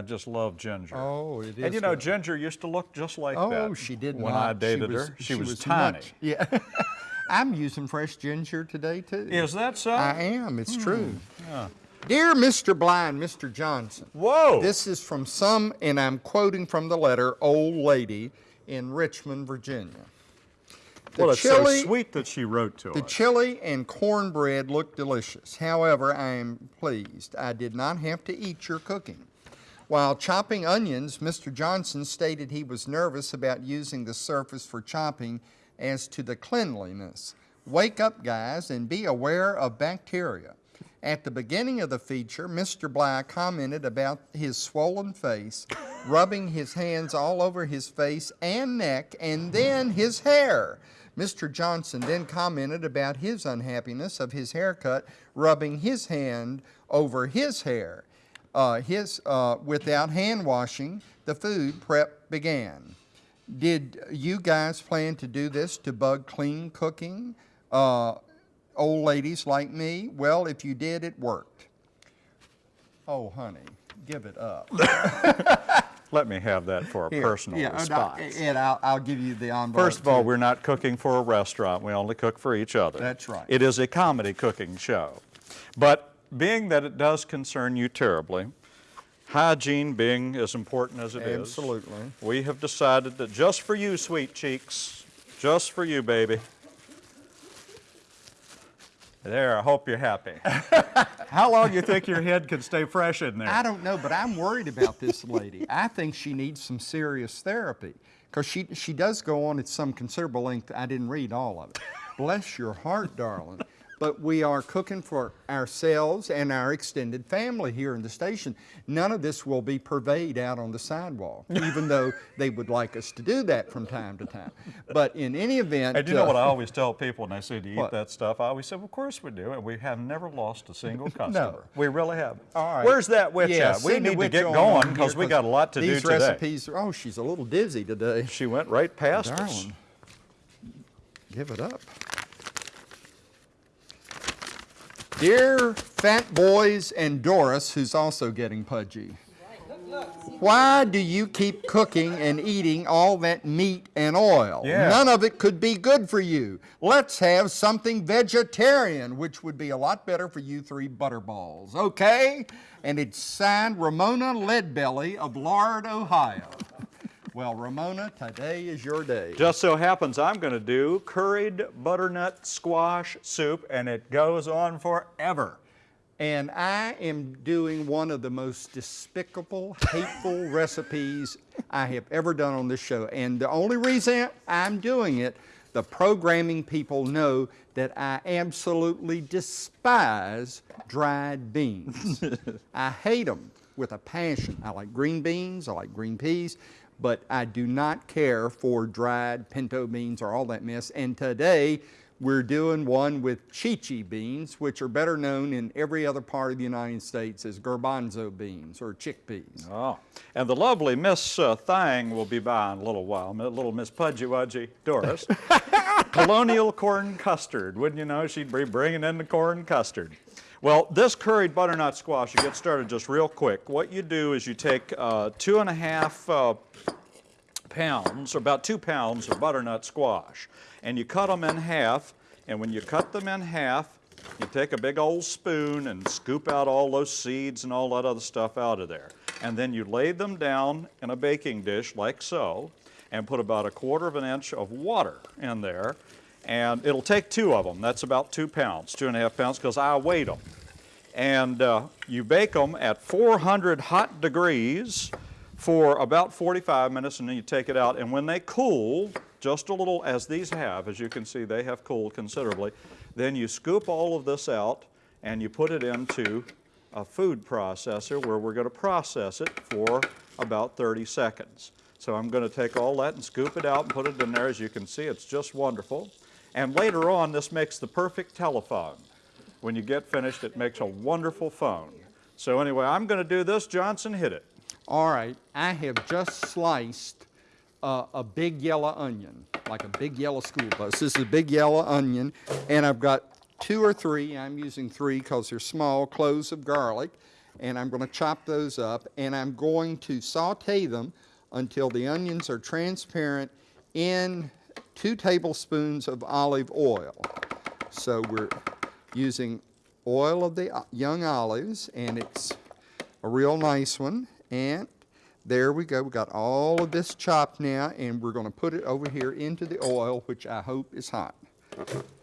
I just love Ginger. Oh, it is And you know, good. Ginger used to look just like Oh, that. she did when not. I dated was, her. She, was, tiny. much- yeah. I'm using fresh ginger today too. Is that so? I am. It's Hmm. true. Dear Mr. Blind, Mr. Johnson. Whoa! This is from some, and I'm quoting from the letter, old lady in Richmond, Virginia. The well, it's chili, so sweet that she wrote to the us. chili and cornbread look delicious. However, I am pleased I did not have to eat your cooking. While chopping onions, Mr. Johnson stated he was nervous about using the surface for chopping as to the cleanliness. Wake up, guys, and be aware of bacteria. At the beginning of the feature, Mr. Bly commented about his swollen face, rubbing his hands all over his face and neck, and then his hair. Mr. Johnson then commented about his unhappiness of his haircut, rubbing his hand over his hair. Uh, his, uh, without hand washing, the food prep began. Did you guys plan to do this to bug clean cooking? Uh, old ladies like me? Well, if you did, it worked. Oh, honey, give it up. Let me have that for a Here, personal yeah, and I- response. And I'll, I'll give you the envelope. First of all, too. we're not cooking for a restaurant. We only cook for each other. That's right. It is a comedy cooking show. But being that it does concern you terribly, hygiene being as important as it is, Absolutely. we have decided that just for you, sweet cheeks, just for you, baby. There, I hope you're happy. How long do you think your head can stay fresh in there? I don't know, but I'm worried about this lady. I think she needs some serious therapy because she, she does go on at some considerable length. I didn't read all of it. Bless your heart, darling. But we are cooking for ourselves and our extended family here in the station. None of this will be purveyed out on the sidewalk, even though they would like us to do that from time to time. But in any event, And you know uh, what I always tell people when they say, do you eat What? that stuff? I always say, of course we do, and we have never lost a single customer. no. We really haven't. All right. Where's that witch Yeah, at? We need to get going because we got a lot to do these today. recipes, oh, she's a little dizzy today. She went right past us. Give it up. Dear Fat Boys and Doris, who's also getting pudgy, why do you keep cooking and eating all that meat and oil? Yeah. None of it could be good for you. Let's have something vegetarian, which would be a lot better for you three butterballs, okay? And it's signed Ramona Leadbelly of Lard, Ohio. Well, Ramona, today is your day. Just so happens I'm going to do curried butternut squash soup, and it goes on forever. And I am doing one of the most despicable, hateful recipes I have ever done on this show. And the only reason I'm doing it, the programming people know that I absolutely despise dried beans. I hate them with a passion. I like green beans, I like green peas, but I do not care for dried pinto beans or all that mess. And today, we're doing one with chichi beans, which are better known in every other part of the United States as garbanzo beans or chickpeas. Oh, and the lovely Miss uh, Thang will be by in a little while, little Miss Pudgy Wudgy Doris. Colonial corn custard, wouldn't you know? She'd be bringing in the corn custard. Well, this curried butternut squash, you get started just real quick. What you do is you take uh, two and a half uh, pounds, or about two pounds of butternut squash, and you cut them in half. And when you cut them in half, you take a big old spoon and scoop out all those seeds and all that other stuff out of there. And then you lay them down in a baking dish like so, and put about a quarter of an inch of water in there. And it'll take two of them. That's about two pounds, two and a half pounds, because I weighed them. And uh, you bake them at 400 hot degrees for about 45 minutes and then you take it out. And when they cool, just a little, as these have, as you can see, they have cooled considerably, then you scoop all of this out and you put it into a food processor where we're going to process it for about 30 seconds. So I'm going to take all that and scoop it out and put it in there. As you can see, it's just wonderful. And later on, this makes the perfect telephone. When you get finished, it makes a wonderful phone. So anyway, I'm going to do this. Johnson, hit it. All right, I have just sliced uh, a big yellow onion, like a big yellow school bus. This is a big yellow onion, and I've got two or three, I'm using three because they're small, cloves of garlic, and I'm going to chop those up, and I'm going to saute them until the onions are transparent in two tablespoons of olive oil. So we're using oil of the young olives, and it's a real nice one. And there we go. We got all of this chopped now, and we're going to put it over here into the oil, which I hope is hot.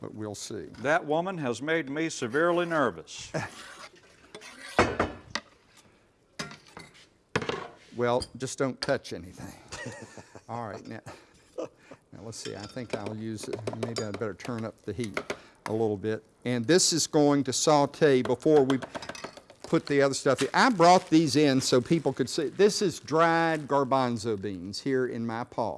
But we'll see. That woman has made me severely nervous. Well, just don't touch anything. All right, now, now let's see, I think I'll use it, maybe I'd better turn up the heat a little bit. And this is going to saute before we put the other stuff in. I brought these in so people could see. This is dried garbanzo beans here in my paw.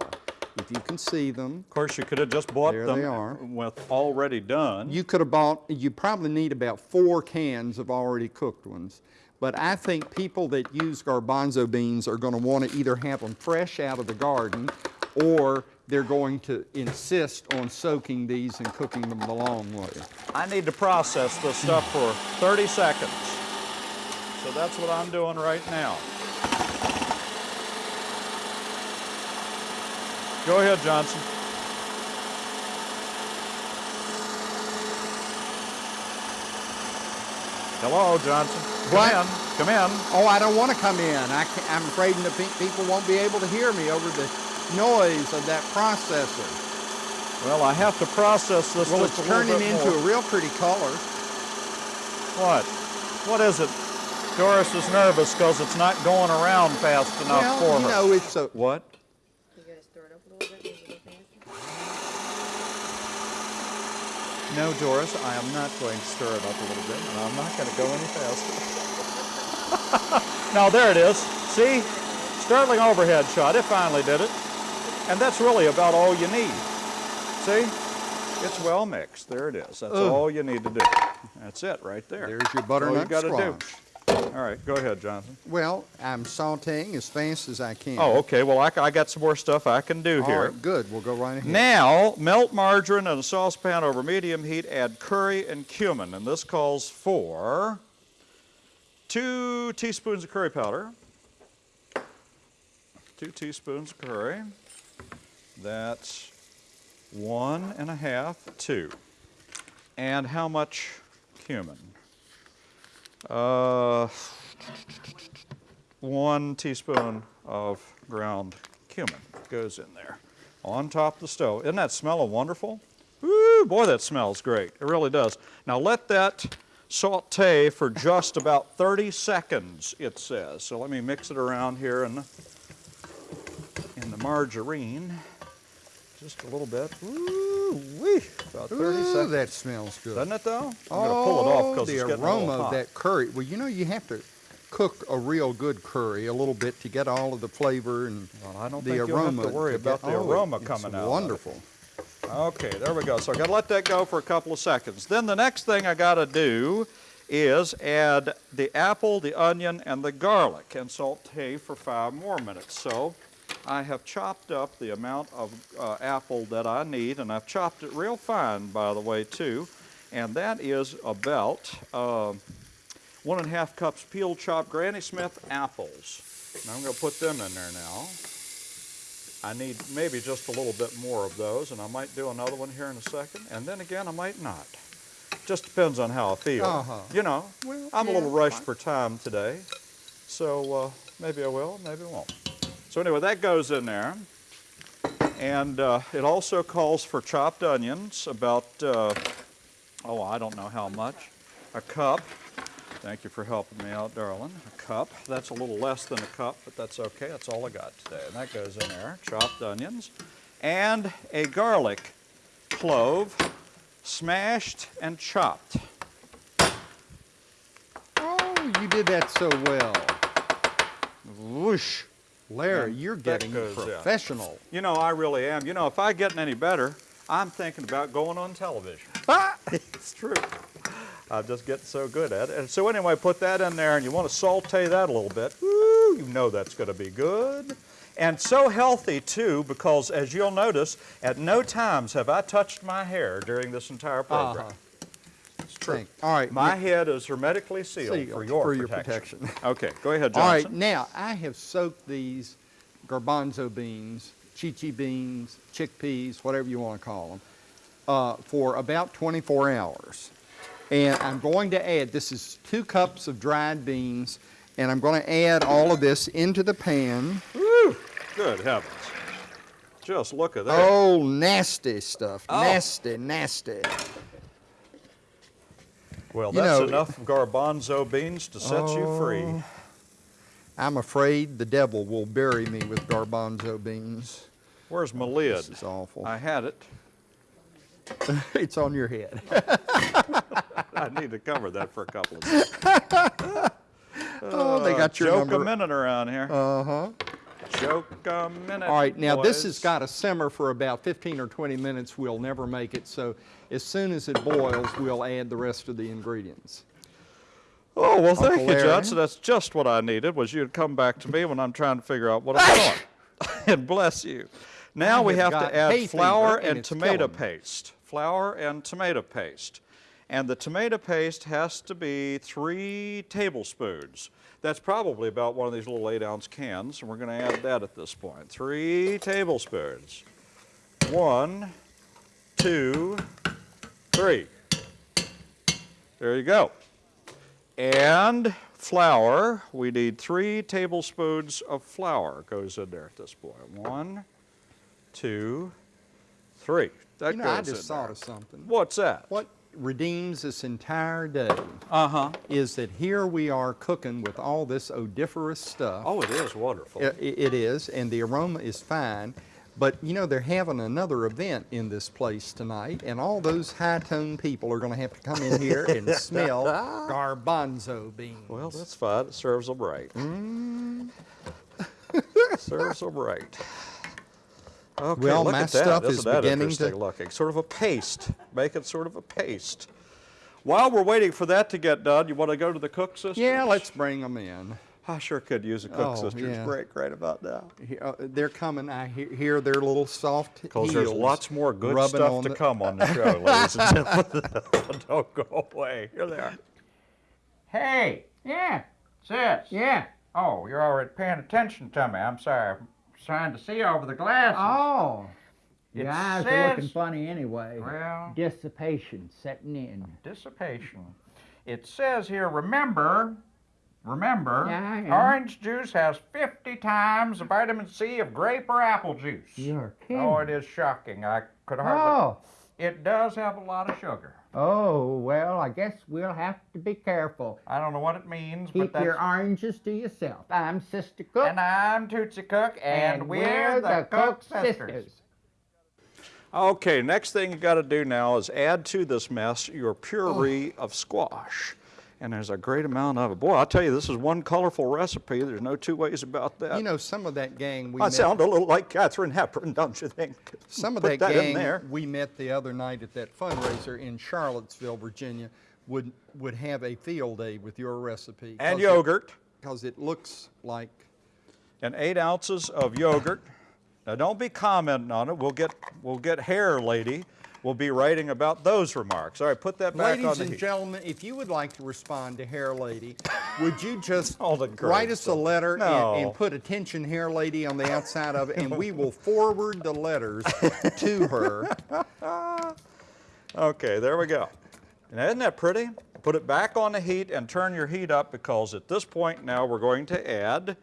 If you can see them, Of course, you could have just bought There them they are. with already done. you could have bought, you probably need about four cans of already cooked ones. But I think people that use garbanzo beans are going to want to either have them fresh out of the garden or they're going to insist on soaking these and cooking them the long way. I need to process this stuff for 30 seconds. So that's what I'm doing right now. Go ahead, Johnson. Hello, Johnson. Come What? in. Come in. Oh, I don't want to come in. I can't, I'm afraid the pe- people won't be able to hear me over the noise of that processor. Well, I have to process this Well, it's turning into more. a real pretty color. What? What is it? Doris is nervous because it's not going around fast enough well, for you her. know, it's a, What? You stir it up a little bit, maybe a little faster. No, Doris, I am not going to stir it up a little bit, and I'm not going to go any faster. now, there it is. See? Sterling overhead shot. It finally did it. And that's really about all you need. See? It's well mixed. There it is. That's Ugh. all you need to do. That's it right there. there's your That's all you butternut gotta squash. do. All right, go ahead, Jonathan. Well, I'm sauteing as fast as I can. Oh, okay. Well, I, I got some more stuff I can do All here. right, good. We'll go right ahead. Now, melt margarine in a saucepan over medium heat, add curry and cumin, and this calls for two teaspoons of curry powder, two teaspoons of curry, that's one and a half, two. And how much cumin? Uh, one teaspoon of ground cumin goes in there on top of the stove. Isn't that smelling wonderful? Woo, boy, that smells great. It really does. Now let that saute for just about 30 seconds, it says. So let me mix it around here in the, in the margarine. Just a little bit. Wee, about 30 Ooh, seconds. that smells good. Doesn't it though? I'm gonna pull it off oh, because the it's a little aroma of that curry. Well, you know, you have to cook a real good curry a little bit to get all of the flavor and Well, I don't the think you'll have aroma. to worry get- about the oh, aroma it's coming out. Wonderful. Okay, there we go. So I got to let that go for a couple of seconds. Then the next thing I got to do is add the apple, the onion, and the garlic and saute for five more minutes. So I have chopped up the amount of uh, apple that I need, and I've chopped it real fine, by the way, too. And that is about uh, one and a half cups peeled chopped Granny Smith apples. Now I'm going to put them in there now. I need maybe just a little bit more of those, and I might do another one here in a second. And then again, I might not. Just depends on how I feel. Uh-huh. You know, Well, I'm a little rushed for time today, so uh, maybe I will, maybe I won't. So anyway, that goes in there. And uh, it also calls for chopped onions, about, uh, oh, I don't know how much, a cup. Thank you for helping me out, darling. A cup. That's a little less than a cup, but that's okay. That's all I got today. And that goes in there. Chopped onions. And a garlic clove, smashed and chopped. Oh, you did that so well. Whoosh. Larry, you're getting goes professional. You know, I really am. You know, if I get any better, I'm thinking about going on television. Ah, it's true. I'm just getting so good at it. And so anyway, put that in there, and you want to saute that a little bit. Woo, you know that's going to be good. And so healthy, too, because as you'll notice, at no times have I touched my hair during this entire program. Uh-huh. True. Thank- All right. My now- head is hermetically sealed, Sealed for your for your protection. protection. okay, go ahead, Johnson. All right, now I have soaked these garbanzo beans, chichi beans, chickpeas, whatever you want to call them, uh, for about 24 hours. And I'm going to add, this is two cups of dried beans, and I'm going to add all of this into the pan. Woo! Good heavens. Just look at that. Oh, nasty stuff. Oh. Nasty, nasty. Well, you that's know- enough garbanzo beans to set you free. Oh. I'm afraid the devil will bury me with garbanzo beans. Where's my lid? This is awful. I had it. it's on your head. I need to cover that for a couple of minutes. oh, they got your Joke number. a minute around here. Uh-huh. Joke a minute. All right, now this has got to simmer for about 15 or 20 minutes. We'll never make it, so as soon as it boils, we'll add the rest of the ingredients. Oh, well, thank Uncle you, Larry. Johnson. That's just what I needed, was you to come back to me when I'm trying to figure out what I'm doing. and bless you. Now I we have have to add flour and and tomato paste. Flour and tomato paste. And the tomato paste has to be three tablespoons. That's probably about one of these little eight ounce cans, and we're going to add that at this point. Three tablespoons. One, two, three. There you go. And flour, we need three tablespoons of flour goes in there at this point. One, two, three. That You know, goes I just thought there. of something. What's that? What redeems this entire day Uh-huh. is that here we are cooking with all this odoriferous stuff. Oh, it is wonderful. I- i- It is, and the aroma is fine. But you know, they're having another event in this place tonight, and all those high toned people are going to have to come in here and smell garbanzo beans. Well, that's fine. It serves them right. Mm. serves them right. Okay, Well, look my at that. stuff Isn't is that beginning to- interesting looking? Sort of a paste. Make it sort of a paste. While we're waiting for that to get done, you want to go to the cook sisters? yeah, let's bring them in. I sure could use a cook Oh, sisters yeah. break right about now. He- uh, They're coming. I he- hear their little soft Because there's lots more good stuff to the- come on the show, ladies and gentlemen. Don't go away. Here they are. Hey, Yeah, sis. yeah. Oh, you're already paying attention to me. I'm sorry. Trying to see over the glasses. Oh, your It eyes are looking funny anyway. Well, Dissipation setting in. dissipation. It says here, remember, remember, Yeah, orange juice has 50 times the vitamin C of grape or apple juice. You're oh, kidding. Oh, it is shocking. I could hardly. Oh, It does have a lot of sugar. Oh, well, I guess we'll have to be careful. I don't know what it means, Keep but your oranges to yourself. I'm Sister Cook. And I'm Tootsie Cook, and, we're, the, Cook sisters. Okay, next thing you got to do now is add to this mess your puree Oh. of squash. And there's a great amount of it. Boy, I'll tell you, this is one colorful recipe. There's no two ways about that. You know, some of that gang we I met, sound a little like Katharine Hepburn, don't you think? some of that, that gang there. we met the other night at that fundraiser in Charlottesville, Virginia, would would have a field day with your recipe. And yogurt. Because it looks like and eight ounces of yogurt. Now don't be commenting on it. We'll get we'll get hair lady. We'll be writing about those remarks. All right, put that back on Ladies the and heat. gentlemen, if you would like to respond to Hair Lady, would you just All write us a letter and, No. and put attention Hair Lady on the outside of it, and we will forward the letters to her. Okay, there we go. And isn't that pretty? Put it back on the heat and turn your heat up because at this point now we're going to add,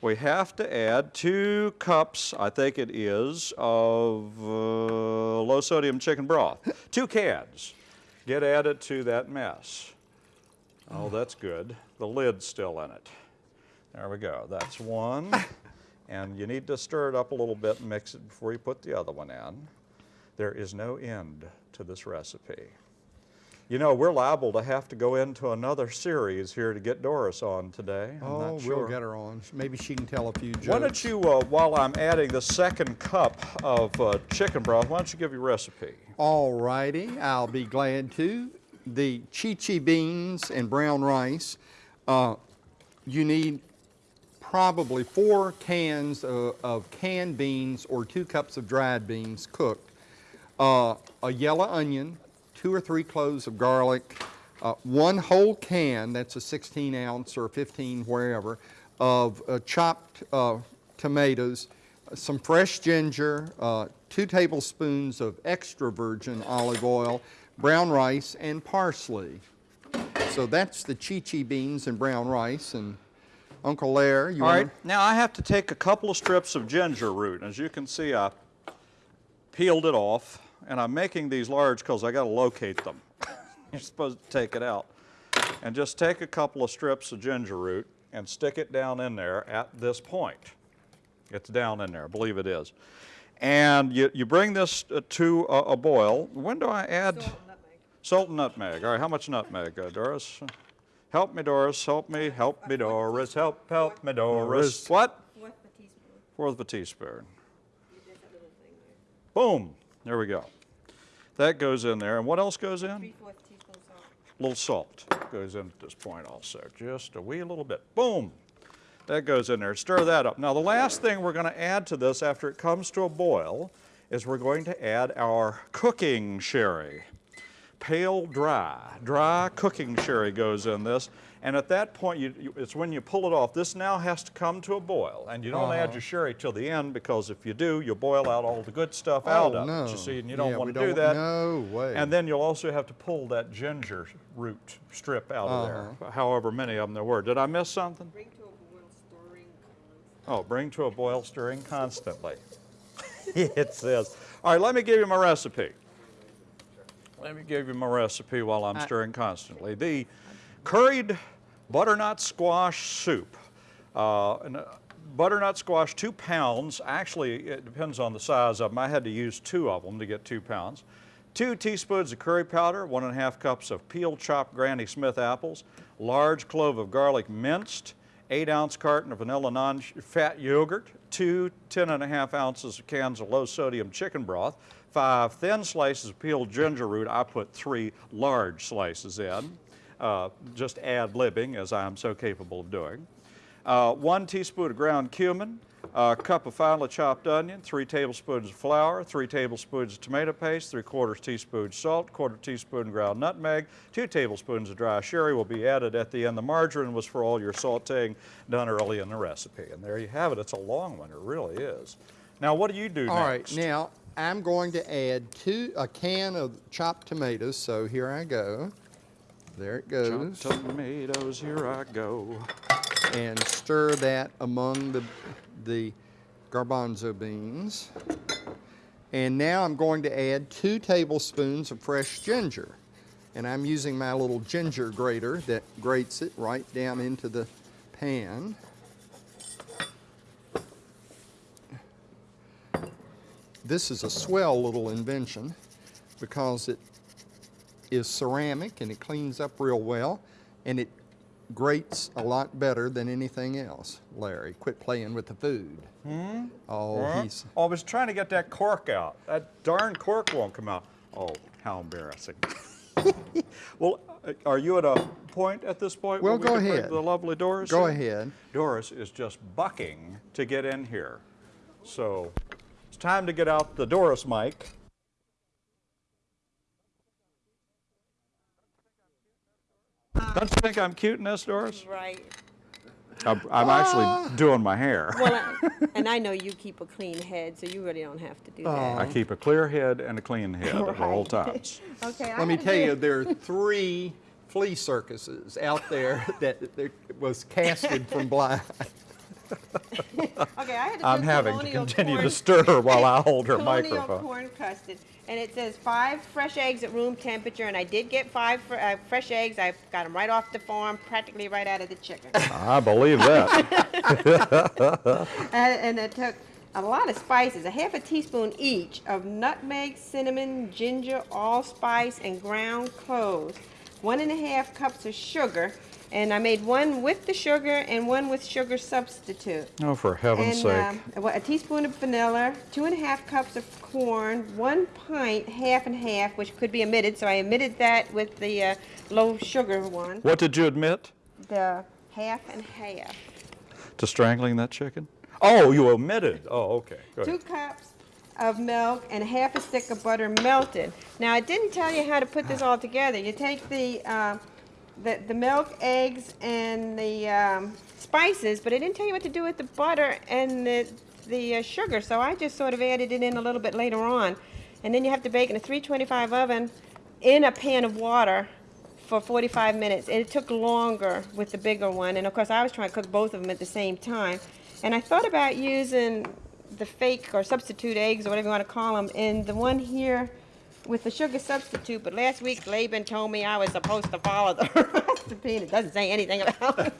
we have to add two cups, I think it is, of uh, low sodium chicken broth. two cans. Get added to that mess. Oh, that's good. The lid's still in it. There we go. That's one. and you need to stir it up a little bit and mix it before you put the other one in. There is no end to this recipe. You know, we're liable to have to go into another series here to get Doris on today. I'm Oh, not we'll get her on. Maybe she can tell a few jokes. Why don't you, uh, while I'm adding the second cup of uh, chicken broth, why don't you give your recipe? All righty, I'll be glad to. The chichi beans and brown rice, uh, you need probably four cans of, of canned beans or two cups of dried beans cooked, uh, a yellow onion, two or three cloves of garlic, uh, one whole can, that's a 16 ounce or 15 wherever, of uh, chopped uh, tomatoes, some fresh ginger, uh, two tablespoons of extra virgin olive oil, brown rice, and parsley. So that's the chi-chi beans and brown rice. And Uncle Lair, you All right, now I have to take a couple of strips of ginger root. As you can see, I peeled it off, and I'm making these large because I got to locate them. You're supposed to take it out. And just take a couple of strips of ginger root and stick it down in there at this point. It's down in there, I believe it is. And you, you bring this uh, to a, a boil. When do I add? Salt and nutmeg. Salt and nutmeg. All right, how much nutmeg, uh, Doris? Help me, Doris. Help me. Help me, Doris. Help, help me, Doris. What? Fourth of a teaspoon. Fourth of a teaspoon. There's that little thing there. Boom. There we go. That goes in there. And what else goes in? Salt. little salt goes in at this point also, just a wee little bit. Boom! That goes in there. Stir that up. Now the last thing we're going to add to this after it comes to a boil is we're going to add our cooking sherry. Pale dry, dry cooking sherry goes in this. And at that point, you, you, it's when you pull it off. This now has to come to a boil. And you don't add your sherry till the end because if you do, you'll boil out all the good stuff out Oh, of no. it. You see, and you don't Yeah, want to do that. no way. And then you'll also have to pull that ginger root strip out of Uh-huh. there, however many of them there were. Did I miss something? Bring to a boil, stirring constant. Oh, bring to a boil, stirring constantly. it says. All right, let me give you my recipe. Let me give you my recipe while I'm stirring constantly. The curried butternut squash soup. Uh, and, uh, butternut squash, two pounds. Actually, it depends on the size of them. I had to use two of them to get two pounds. Two teaspoons of curry powder, one and a half cups of peeled chopped Granny Smith apples, large clove of garlic minced, eight ounce carton of vanilla non-fat yogurt, two 10 and a half ounces of cans of low sodium chicken broth, five thin slices of peeled ginger root. I put three large slices in, uh, just ad libbing as I am so capable of doing. Uh, one teaspoon of ground cumin, a cup of finely chopped onion, three tablespoons of flour, three tablespoons of tomato paste, three quarters teaspoon salt, quarter teaspoon ground nutmeg, two tablespoons of dry sherry will be added at the end. The margarine was for all your sauteing done early in the recipe. And there you have it. It's a long one. It really is. Now, what do you do All right, next? now I'm going to add two, a can of chopped tomatoes, so here I go. There it goes. Chopped tomatoes, here I go. And stir that among the, the garbanzo beans. And now I'm going to add two tablespoons of fresh ginger. And I'm using my little ginger grater that grates it right down into the pan. This is a swell little invention because it is ceramic and it cleans up real well and it grates a lot better than anything else. Larry, quit playing with the food. Hmm? Oh, he's. I was trying to get that cork out. That darn cork won't come out. Oh, how embarrassing. well, uh, are you at a point at this point? Well, we go ahead. The lovely Doris. Go in? ahead. Doris is just bucking to get in here. So it's time to get out the Doris mic. Don't you think I'm cute in this, Doris? Right. I'm, I'm actually ah. doing my hair. Well, and I know you keep a clean head, so you really don't have to do I that. I keep a clear head and a clean head at all times. Okay. I Let me tell you, there are three flea circuses out there that, that was casted from blind. Okay, I had to I'm having to continue to corn- stir while I hold her colonial microphone. corn custard, and it says five fresh eggs at room temperature, and I did get five fr- uh, fresh eggs. I got them right off the farm, practically right out of the chicken. I believe that. and, and it took a lot of spices, a half a teaspoon each of nutmeg, cinnamon, ginger, allspice, and ground cloves. One and a half cups of sugar, and I made one with the sugar and one with sugar substitute. oh, for heaven's And sake. um, a a teaspoon of vanilla, two and a half cups of corn, one pint, half and half, which could be omitted. So I omitted that with the uh, low sugar one. What did you admit The half and half. to strangling that chicken? Oh, you omitted. Oh, okay. Go Two ahead. cups of milk and half a stick of butter melted. Now I didn't tell you how to put this all together. You take the uh, the, the milk, eggs, and the um, spices, but it didn't tell you what to do with the butter and the, the uh, sugar, so I just sort of added it in a little bit later on. And then you have to bake in a 325 oven in a pan of water for 45 minutes. And it took longer with the bigger one, and of course I was trying to cook both of them at the same time. And I thought about using the fake or substitute eggs or whatever you want to call them, and the one here with the sugar substitute, but last week Laban told me I was supposed to follow the recipe, and it doesn't say anything about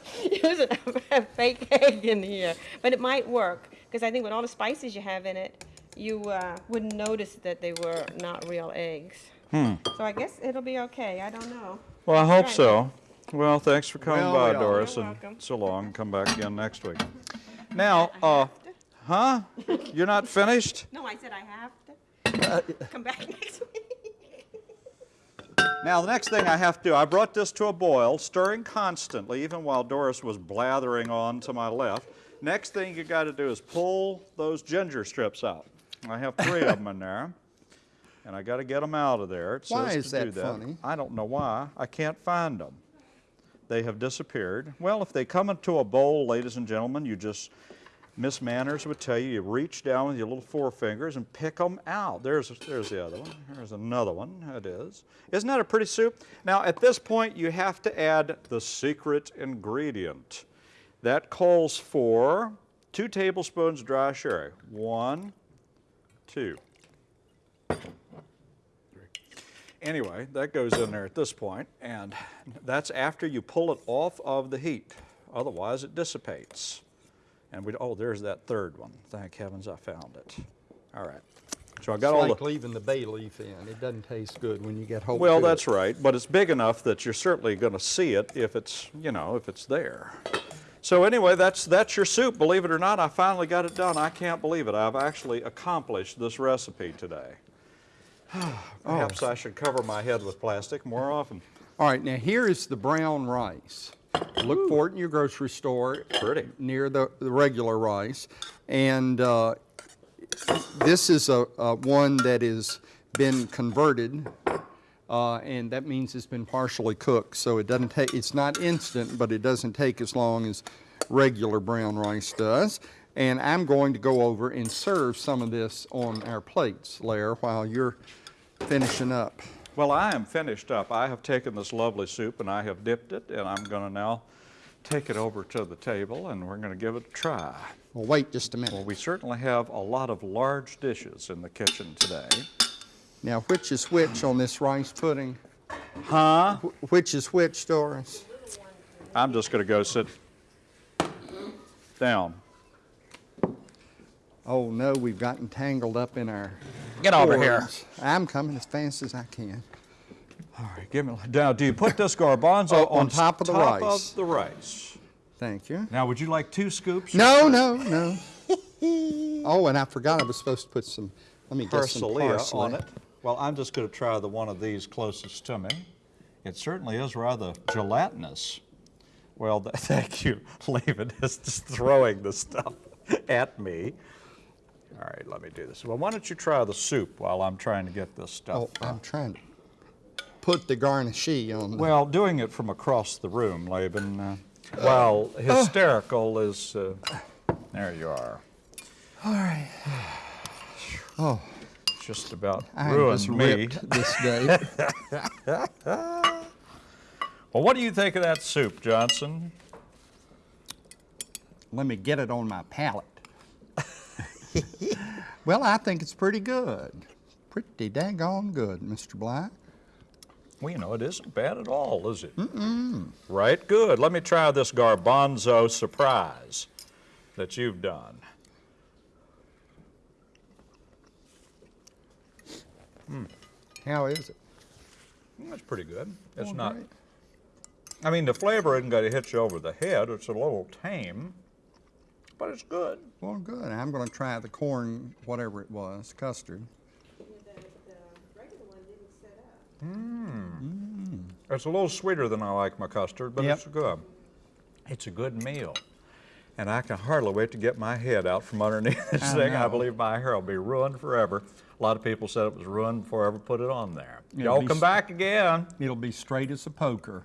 using a, a fake egg in here. But it might work, because I think with all the spices you have in it, you uh, wouldn't notice that they were not real eggs. Hmm. So I guess it'll be okay, I don't know. Well, I hope Right. so. Well, thanks for coming Well, by. Doris, You're and welcome. so long. Come back again next week. Now, uh, huh? You're not finished? No, I said I have Uh, to come back next week. Now, the next thing I have to do, I brought this to a boil, stirring constantly, even while Doris was blathering on to my left. Next thing you got to do is pull those ginger strips out. I have three of them in there, and I got to get them out of there. It Why is to do that funny? I don't know why. I can't find them. They have disappeared. Well, if they come into a bowl, ladies and gentlemen, you just Miss Manners would tell you, you reach down with your little forefingers and pick them out. There's, there's the other one. There's another one. It is. Isn't that a pretty soup? Now, at this point, you have to add the secret ingredient. That calls for two tablespoons dry sherry. One, two. Anyway, that goes in there at this point, and that's after you pull it off of the heat. Otherwise, it dissipates. And we, oh, there's that third one. Thank heavens I found it. All right. So I got It's all like the, leaving the bay leaf in. It doesn't taste good when you get hold well, to it. that's right, but it's big enough that you're certainly going to see it if it's, you know, if it's there. So anyway, that's, that's your soup. Believe it or not, I finally got it done. I can't believe it. I've actually accomplished this recipe today. Perhaps oh. I should cover my head with plastic more often. All right, now here is the brown rice. Look for it in your grocery store. Pretty. Near the, the regular rice. And uh, this is a, a one that has been converted, uh, and that means it's been partially cooked. So it doesn't take, it's not instant, but it doesn't take as long as regular brown rice does. And I'm going to go over and serve some of this on our plates, Lair, while you're finishing up. Well, I am finished up. I have taken this lovely soup and I have dipped it, and I'm going to now take it over to the table and we're going to give it a try. Well, wait just a minute. Well, we certainly have a lot of large dishes in the kitchen today. Now, which is which on this rice pudding? Huh? Wh- Which is which, Doris? I'm just going to go sit down. Oh, no, we've gotten tangled up in our Get over here. I'm coming as fast as I can. All right, give me. Now, do you put this garbanzo Oh, on, on top of the top rice. of the rice? Thank you. Now, would you like two scoops? No, no, no. oh, and I forgot I was supposed to put some, let me get some Parsley parsley. on it. Well, I'm just going to try the one of these closest to me. It certainly is rather gelatinous. Well, th- thank you. Laban is just throwing the stuff at me. All right, let me do this. Well, why don't you try the soup while I'm trying to get this stuff? Oh, I'm trying to put the garnishee on the, Well, doing it from across the room, Laban, uh, while hysterical is. Uh, there you are. All right. Oh, Just about I'm ruined just me. this day. Well, what do you think of that soup, Johnson? let me get it on my palate. well, I think it's pretty good. Pretty daggone good, Mr. Black. Well, you know, it isn't bad at all, is it? Mm-mm. Right, good. Let me try this garbanzo surprise that you've done. How is it? Mm, That's pretty good. It's Oh, not. great. I mean, the flavor isn't going to hit you over the head. It's a little tame, but it's good. Well, good. I'm going to try the corn, whatever it was, custard. Mmm. It's a little sweeter than I like my custard, but Yep. it's good. It's a good meal. And I can hardly wait to get my head out from underneath this I thing. I believe my hair will be ruined forever. A lot of people said it was ruined before I ever put it on there. Y'all come back again. It'll be straight as a poker.